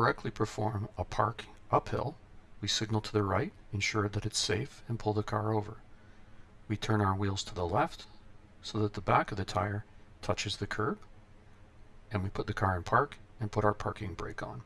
correctly perform a park uphill, we signal to the right, ensure that it's safe, and pull the car over. We turn our wheels to the left so that the back of the tire touches the curb, and we put the car in park and put our parking brake on.